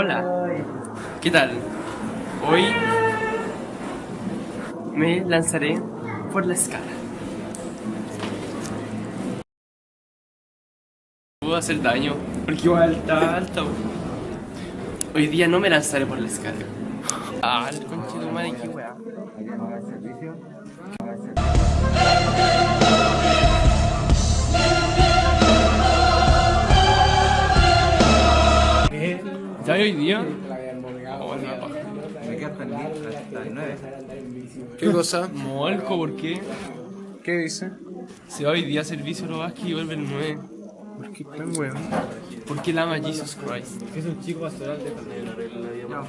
Hola, ¿qué tal? Hoy me lanzaré por la escala. Puedo hacer daño, porque igual está alto. Hoy día no me lanzaré por la escala. Ah, el conchito madre, qué weá. Ya hoy día. Me ¿Qué cosa? Molco, ¿por qué? ¿Qué dice? Si hoy día servicio lo vas y vuelve el 9. ¿Por qué tan weón? Porque él ama Jesus Christ. Es un chico pastoral de la